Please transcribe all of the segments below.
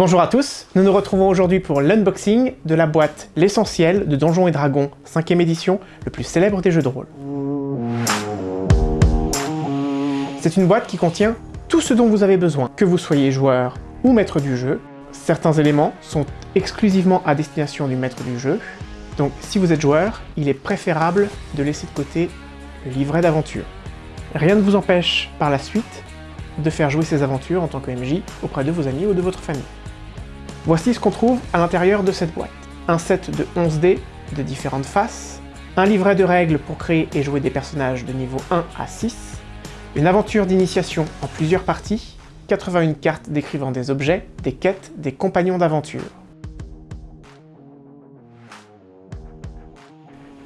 Bonjour à tous, nous nous retrouvons aujourd'hui pour l'unboxing de la boîte L'Essentiel de Donjons et Dragons 5ème édition, le plus célèbre des jeux de rôle. C'est une boîte qui contient tout ce dont vous avez besoin, que vous soyez joueur ou maître du jeu. Certains éléments sont exclusivement à destination du maître du jeu, donc si vous êtes joueur, il est préférable de laisser de côté le livret d'aventure. Rien ne vous empêche par la suite de faire jouer ces aventures en tant que MJ auprès de vos amis ou de votre famille. Voici ce qu'on trouve à l'intérieur de cette boîte. Un set de 11 dés de différentes faces, un livret de règles pour créer et jouer des personnages de niveau 1 à 6, une aventure d'initiation en plusieurs parties, 81 cartes décrivant des objets, des quêtes, des compagnons d'aventure.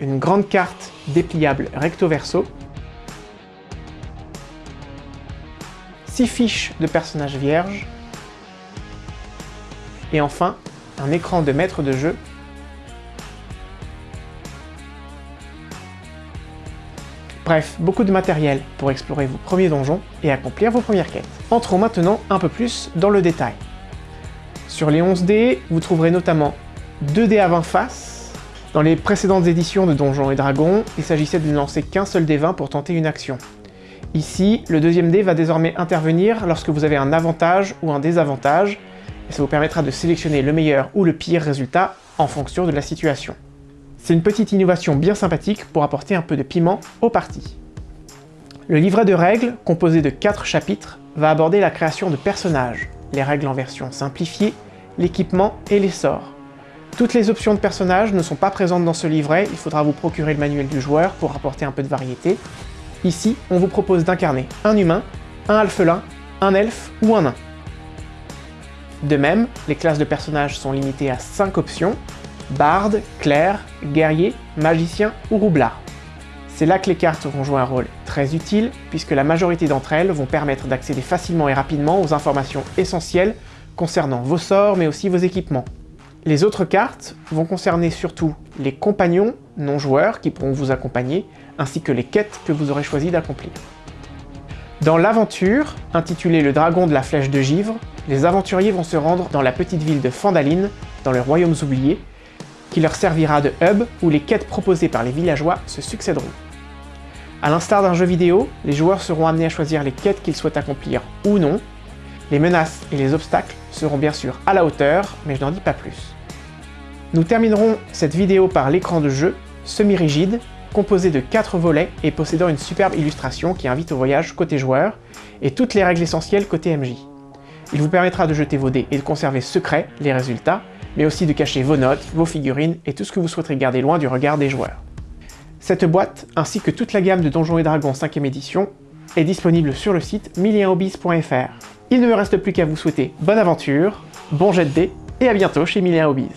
Une grande carte dépliable recto-verso, 6 fiches de personnages vierges, et enfin un écran de maître de jeu Bref, beaucoup de matériel pour explorer vos premiers donjons et accomplir vos premières quêtes. Entrons maintenant un peu plus dans le détail. Sur les 11 dés, vous trouverez notamment 2 dés à 20 faces. Dans les précédentes éditions de Donjons et Dragons, il s'agissait de ne lancer qu'un seul dé 20 pour tenter une action. Ici, le deuxième dé va désormais intervenir lorsque vous avez un avantage ou un désavantage, et ça vous permettra de sélectionner le meilleur ou le pire résultat en fonction de la situation. C'est une petite innovation bien sympathique pour apporter un peu de piment aux parties. Le livret de règles, composé de 4 chapitres, va aborder la création de personnages, les règles en version simplifiée, l'équipement et les sorts. Toutes les options de personnages ne sont pas présentes dans ce livret, il faudra vous procurer le manuel du joueur pour apporter un peu de variété. Ici, on vous propose d'incarner un humain, un alphelin, un elfe ou un nain. De même, les classes de personnages sont limitées à 5 options, barde, clerc, guerrier, magicien ou roublard. C'est là que les cartes vont jouer un rôle très utile, puisque la majorité d'entre elles vont permettre d'accéder facilement et rapidement aux informations essentielles concernant vos sorts, mais aussi vos équipements. Les autres cartes vont concerner surtout les compagnons non-joueurs qui pourront vous accompagner, ainsi que les quêtes que vous aurez choisi d'accomplir. Dans l'aventure, intitulée Le Dragon de la Flèche de Givre, les aventuriers vont se rendre dans la petite ville de Fandaline, dans les Royaumes Oubliés, qui leur servira de hub où les quêtes proposées par les villageois se succéderont. A l'instar d'un jeu vidéo, les joueurs seront amenés à choisir les quêtes qu'ils souhaitent accomplir ou non. Les menaces et les obstacles seront bien sûr à la hauteur, mais je n'en dis pas plus. Nous terminerons cette vidéo par l'écran de jeu, semi-rigide, composé de 4 volets et possédant une superbe illustration qui invite au voyage côté joueur, et toutes les règles essentielles côté MJ. Il vous permettra de jeter vos dés et de conserver secrets les résultats, mais aussi de cacher vos notes, vos figurines et tout ce que vous souhaiterez garder loin du regard des joueurs. Cette boîte, ainsi que toute la gamme de Donjons et Dragons 5ème édition, est disponible sur le site milienhobbies.fr. Il ne me reste plus qu'à vous souhaiter bonne aventure, bon jet de dés, et à bientôt chez Milien Hobbies.